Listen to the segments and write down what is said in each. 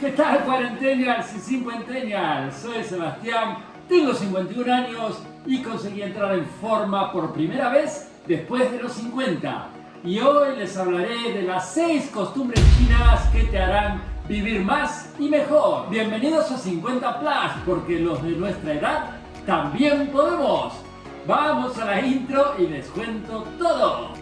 ¿Qué tal cuarentennials y cincuentennials? Soy Sebastián, tengo 51 años y conseguí entrar en forma por primera vez después de los 50. Y hoy les hablaré de las 6 costumbres chinas que te harán vivir más y mejor. Bienvenidos a 50 Plus, porque los de nuestra edad también podemos. Vamos a la intro y les cuento todo.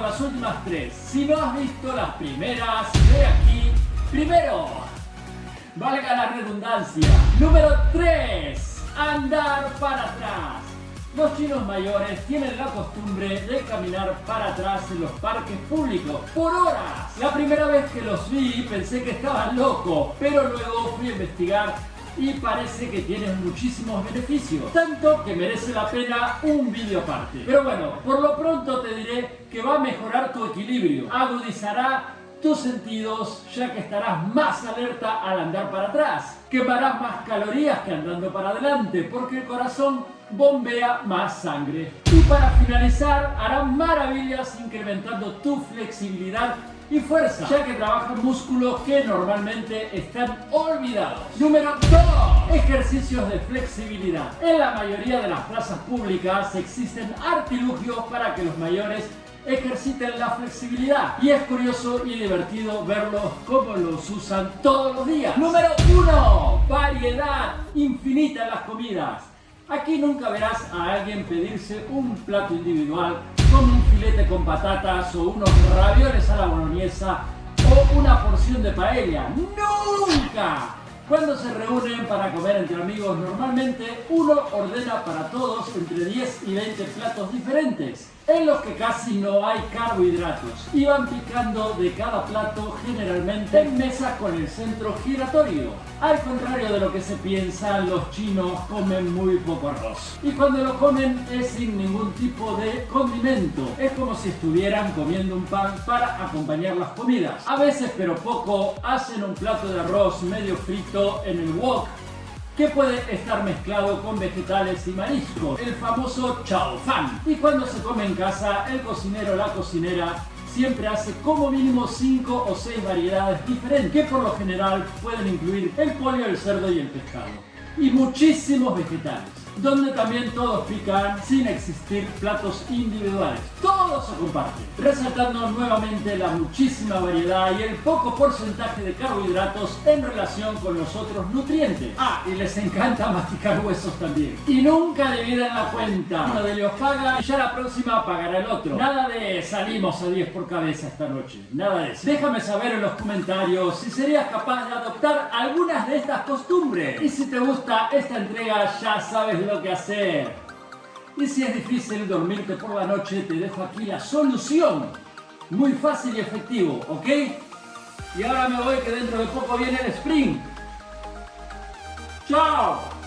Las últimas tres. Si no has visto las primeras, ve aquí. Primero, valga la redundancia. Número 3, andar para atrás. Los chinos mayores tienen la costumbre de caminar para atrás en los parques públicos por horas. La primera vez que los vi pensé que estaban locos, pero luego fui a investigar y parece que tienes muchísimos beneficios. Tanto que merece la pena un vídeo aparte. Pero bueno, por lo pronto te diré que va a mejorar tu equilibrio, agudizará tus sentidos ya que estarás más alerta al andar para atrás. Quemarás más calorías que andando para adelante porque el corazón bombea más sangre. Y para finalizar, hará maravillas incrementando tu flexibilidad y fuerza, ya que trabajan músculos que normalmente están olvidados. Número 2. Ejercicios de flexibilidad. En la mayoría de las plazas públicas existen artilugios para que los mayores ejerciten la flexibilidad y es curioso y divertido verlos como los usan todos los días. Número 1. Variedad infinita en las comidas. Aquí nunca verás a alguien pedirse un plato individual como un filete con patatas o unos ravioles a la boloñesa o una porción de paella. ¡Nunca! Cuando se reúnen para comer entre amigos, normalmente uno ordena para todos entre 10 y 20 platos diferentes en los que casi no hay carbohidratos y van picando de cada plato generalmente en mesas con el centro giratorio. Al contrario de lo que se piensa, los chinos comen muy poco arroz. Y cuando lo comen es sin ningún tipo de condimento. Es como si estuvieran comiendo un pan para acompañar las comidas. A veces, pero poco, hacen un plato de arroz medio frito en el wok que puede estar mezclado con vegetales y mariscos, el famoso chao fan. Y cuando se come en casa, el cocinero o la cocinera siempre hace como mínimo 5 o 6 variedades diferentes, que por lo general pueden incluir el pollo, el cerdo y el pescado. Y muchísimos vegetales donde también todos pican sin existir platos individuales. Todo se comparte, resaltando nuevamente la muchísima variedad y el poco porcentaje de carbohidratos en relación con los otros nutrientes. Ah, y les encanta masticar huesos también. Y nunca dividen la cuenta. Uno de ellos paga y ya la próxima pagará el otro. Nada de salimos a 10 por cabeza esta noche. Nada de eso. Déjame saber en los comentarios si serías capaz de adoptar algunas de estas costumbres. Y si te gusta esta entrega ya sabes lo que hacer. Y si es difícil dormirte por la noche, te dejo aquí la solución. Muy fácil y efectivo, ¿ok? Y ahora me voy que dentro de poco viene el sprint. ¡Chao!